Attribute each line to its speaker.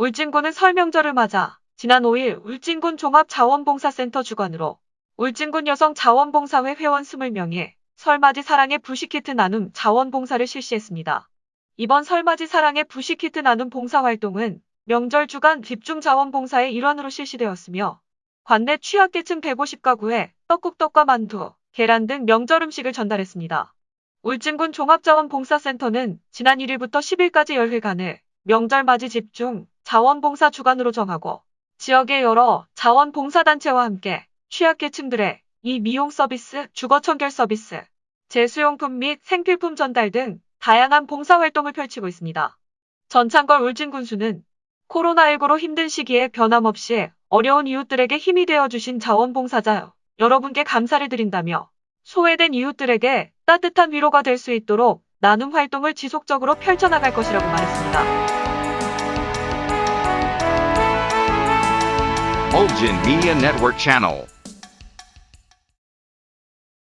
Speaker 1: 울진군은 설 명절을 맞아 지난 5일 울진군 종합자원봉사센터 주관으로 울진군 여성 자원봉사회 회원 20명이 설맞이 사랑의 부시키트 나눔 자원봉사를 실시했습니다. 이번 설맞이 사랑의 부시키트 나눔 봉사활동은 명절 주간 집중 자원봉사의 일환으로 실시되었으며 관내 취약계층 150가구에 떡국떡과 만두, 계란 등 명절 음식을 전달했습니다. 울진군 종합자원봉사센터는 지난 1일부터 10일까지 열흘간을 명절 맞이 집중 자원봉사 주간으로 정하고 지역의 여러 자원봉사단체와 함께 취약계층들의 이 미용 서비스, 주거 청결 서비스, 제수용품 및 생필품 전달 등 다양한 봉사활동을 펼치고 있습니다. 전창걸 울진군수는 코로나19로 힘든 시기에 변함없이 어려운 이웃들에게 힘이 되어주신 자원봉사자 여러분께 감사를 드린다며 소외된 이웃들에게 따뜻한 위로가 될 수 있도록 나눔 활동을 지속적으로 펼쳐나갈 것이라고 말했습니다.
Speaker 2: Mulgin Media Network Channel.